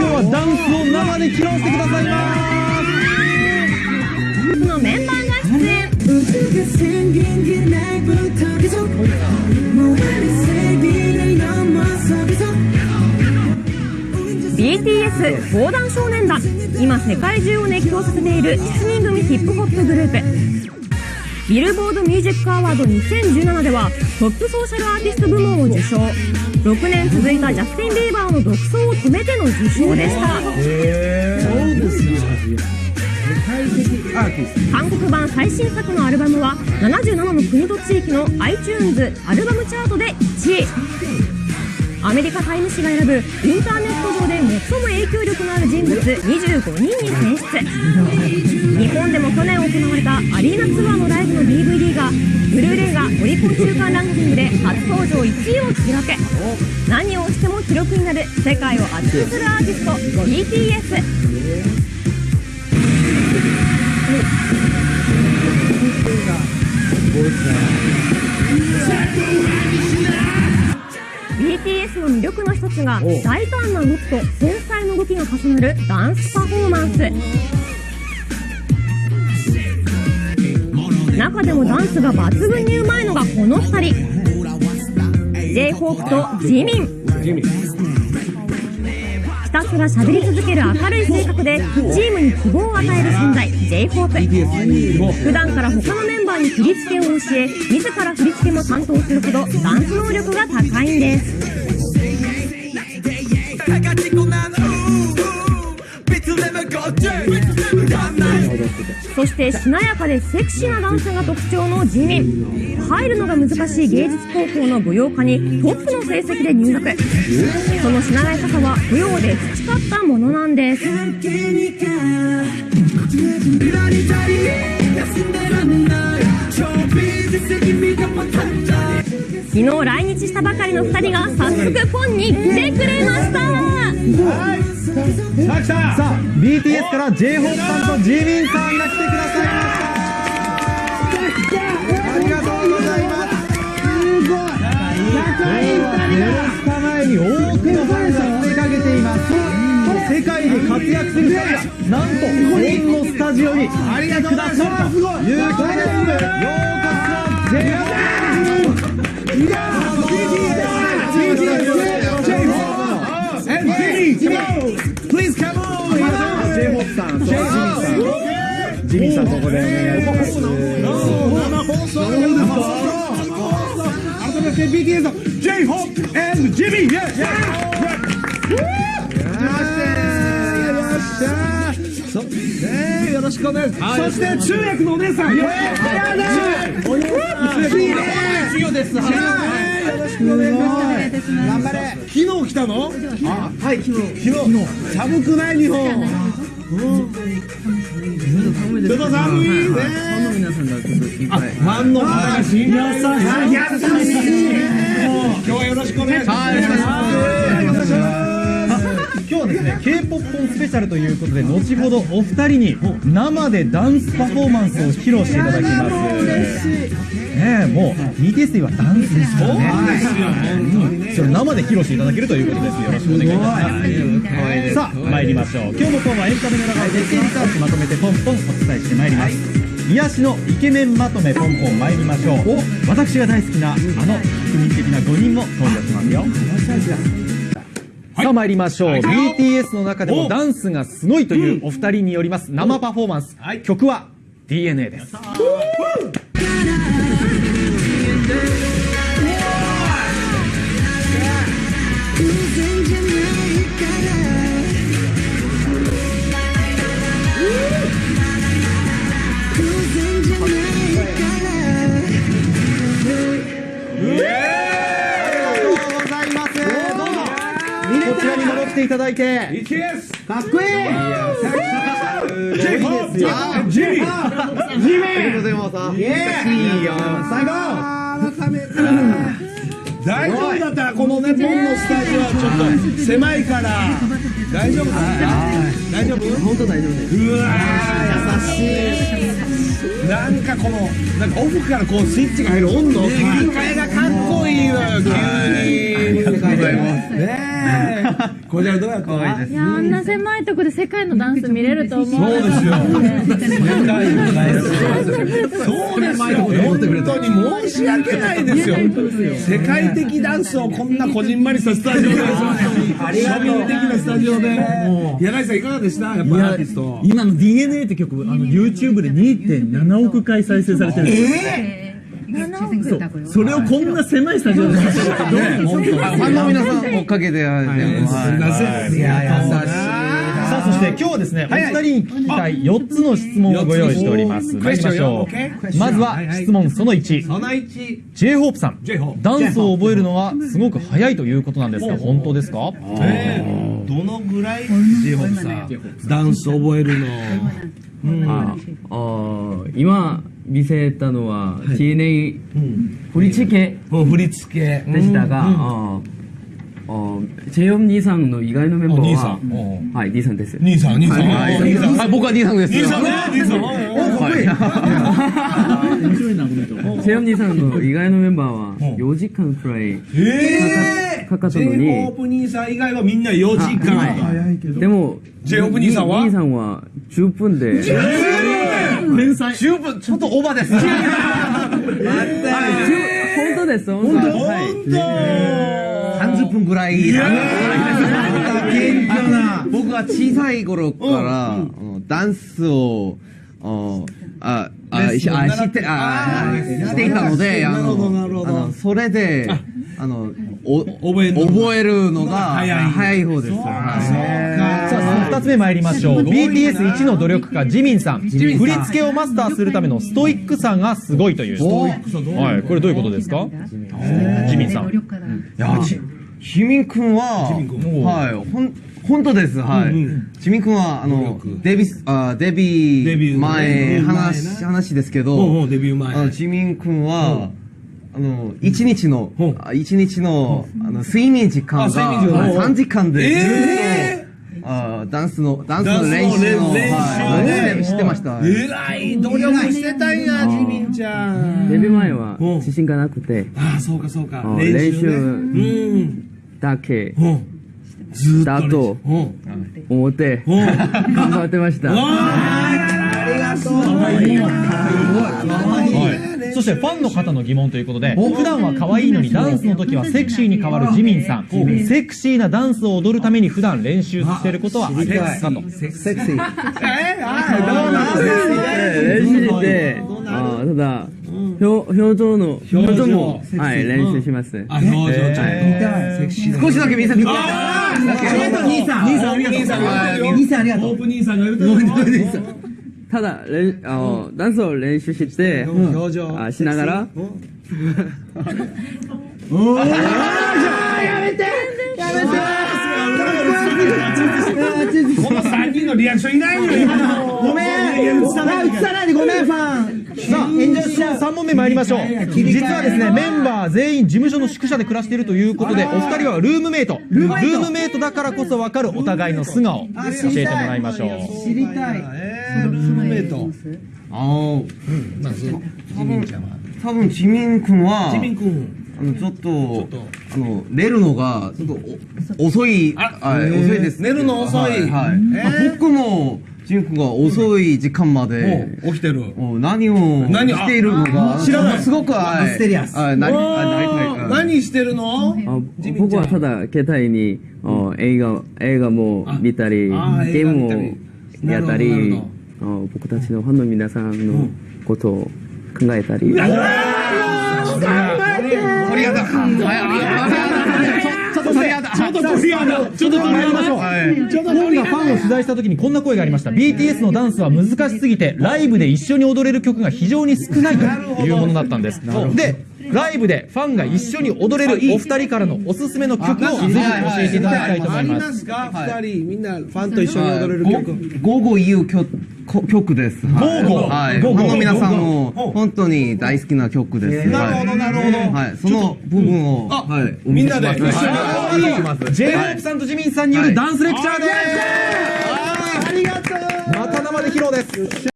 日はダンスを生で披露してくださいますのメンバーが出演。BTS 防弾少年団。今世界中を熱狂させている7人組ヒップホップグループ。ビルボードミュージックアワード2017ではトップソーシャルアーティスト部門を受賞。6年続いたジャスティン・ビーバーの独走を止めての受賞でした。韓国版最新作のアルバムは77の国と地域の iTunes アルバムチャートで1位。アメリカタイム誌が選ぶインターネット上で最も影響力のある人物25人に選出。日本でも去年行われたアリーナツアーのライブの DVD がブルーレイがオリコン中間ランキングで初登場1位を記録。何をしても記録になる世界を熱くするアーティスト BTS BTS の魅力の一つが大胆な動きと繊細な動きが重なるダンスパフォーマンス。中でもダンスが抜群にうまいのがこの2人。J−HOPE とジミン。ひたすら喋り続ける明るい性格でチームに希望を与える存在 J−HOPE。普段から他のメンバーに振り付けを教え自ら振り付けも担当するほどダンス能力が高いんです。そしてしなやかでセクシーなダンスが特徴のジミ入るのが難しい芸術高校の舞踊科にトップの成績で入学。そのしなやかさは舞踊で培ったものなんです。昨日来日したばかりの2人が早速フォンに来てくれました。さあ BTS から J−HOPE さんとジミンさんが来てくださいました。ありがとうございますすごい仲いい2人前に多くのファンが詰めかけています世界で活躍する2人がなんとこのスタジオに来てくださるということですようこそ Please come on! J−HOPE さんとジミンさんジミンさんここでお願いします生放送生放送改めて BTS の J−HOPE and Jimmy! Yeah! Yeah! そねよろしくお願いします。そして通訳のお姉さん。やだ。お姉さん。いいね。授業です。よろしくお願いします。頑張れ。昨日来たの？あ、はい昨日。昨日。寒くない日本。ちょっと寒いね。ファンの皆さんがちょっと心配。ファンの方が心配。優しい。今日はよろしくお願いします。はい、よろしくお願いします。今日はですね K-POP 本スペシャルということで後ほどお二人に生でダンスパフォーマンスを披露していただきます。ねえもう BTS といえばダンスですからね。それ生で披露していただけるということですよ。ろしくお願いします。さあ参りましょう。今日のトーンはエンタメの中で徹底リサーチまとめてポンポンお伝えしてまいります。癒しのイケメンまとめポンポン参りましょう。私が大好きなあの国民的な5人も登場しますよさあ参りましょう、はい。BTS の中でもダンスがすごいというお二人によります。生パフォーマンス、はい。曲は DNA ですていただいて。かっこいい。ジェイホープジミージミーイエーイよ最後大丈夫だったらこのねのスタジオはちょっと狭いから大丈夫大丈夫本当大丈夫ですうわー優しいなんかこのなんかオフからこうスイッチが入る温度切り替えがかっこいいのよ急にありがとうございますねえこれはどうやったいやあんな狭いとこで世界のダンス見れると思う？そうですよ。世界のダンス。そうですよ。本当に申し訳ないですよ。世界的ダンスをこんなこじんまりしたスタジオで。庶民的なスタジオで。柳井さんいかがでした？やっぱアーティスト。今の DNA って曲、あの YouTube で2.7億回再生されてる。んですそうそれをこんな狭いスタジオでやってるってどういうこと？ファンの皆さんおかげで、はい、すいませんい。や優しい。さあそして今日はですね、お二人に聞きたい4つの質問をご用意しております。参りましょう。まずは質問その1。その1 J-HOPE さん。ダンスを覚えるのはすごく早いということなんですが、本当ですか？え。ーどのぐらい？J-HOPE さん。ダンス覚えるの。ああ今見せたのは TNA 振り付け。もう振り付け。でしたが、ああジェヨン兄さんの意外なメンバーは兄さん。おはい兄さんです。兄さん兄さん。はい。兄さん。はい、僕は D さんです。兄さんね。兄さん。おかっこいい。面白いな、この人。ジェヨン兄さんの意外なメンバーはうん。4時間くらいえかかったのに。J-HOPE 兄さん以外はみんな4時間。でも J-HOPE 兄さんは？兄さんは10分で天才。十分、ちょっとオーバーです。本当です本当。はい。30分ぐらい。謙虚な僕は小さい頃から、ダンスを、ああ、あ、しあ知って、あ、していたので、あの、それで、あの、お覚えるのが早い方です。さあ、その2つ目参りましょう。BTS1 の努力家、ジミンさん。振り付けをマスターするためのストイックさがすごいという。はい、これどういうことですか？ジミンさん。いや、ち、ジミン君は、はい、ほん、本当です、はい。ジミン君は、あの、デビス、あ、デビューデビューね前、うん話、話ですけうんうどん、デビュー前。あの、ジミン君は、あの、一日の一日の、あの、睡眠時間あ睡眠時間。が、うん3時間で、えあダンスの、ダンスのの練習の、練習はいね知ってました。えらい努力してたんやジミンちゃんデビュー前はうん自信がなくて。ああそうかそうか。あ練習ね。練習うんだけ。うん。ずーっとだとうん思ってうん。頑張ってました。はい。そしてファンの方の疑問ということで、普段は可愛いのにダンスの時はセクシーに変わるジミンさん。セクシーなダンスを踊るために普段練習していることはありますかと。セクシー。えあーどうなん練習してあただ表表情の表情もはい練習します。あ表情ちょっと。セクシー少しだけ見せて。ください。あー兄さん。兄さんありがとう兄さん兄さん。ありがとう。オープン兄さんが言うてる ただ練あのダンスを練習して表情。あしながら。この3人のリアクションいないのよ。ごめん。映さないでさあ、3問目参りましょう。実はですね、メンバー全員事務所の宿舎で暮らしているということで、お二人はルームメイト。ルームメイト。だからこそわかるお互いの素顔、教えてもらいましょう。えールームメイト。ああそうジミンちゃんは多分ジミン君は、ジミン君あの、ちょっと、と。あの、寝るのが、ちょっとお、遅い、あはい、遅いです。寝るの遅い。はい。はい。えー。僕も、ジミン君が遅い時間まで、お起きてる。何を何しているのが、知らない。すごく、はい。ミステリアス。はい、なり、あなりたい。おーうん何してるの？あ僕はただ携帯にあ映画映画も見たりゲームをやったり僕たちのファンの皆さんのことを考えたり。鳥肌。ちょっと鳥肌。ちょっと鳥肌ちょっと鳥参りましょう。肌ちょっと本鳥肌がファンを取材した時にこんな声がありました。BTS のダンスは難しすぎて、ライブで一緒に踊れる曲が非常に少ないというものだったんです。で、ライブでファンが一緒に踊れるお二人からのおすすめの曲をぜひ教えていただきたいと思いま。あります二人みんなファンと一緒に踊れる曲Go Go という曲です。はい。 Go Go はい。 Go Go の皆さんも本当に大好きな曲です。なるほどなるほどはい。その部分を、はい。みんなで一緒にはい。J-HOPE さんとジミンさんによるダンスレクチャーですありがとうまた生で披露です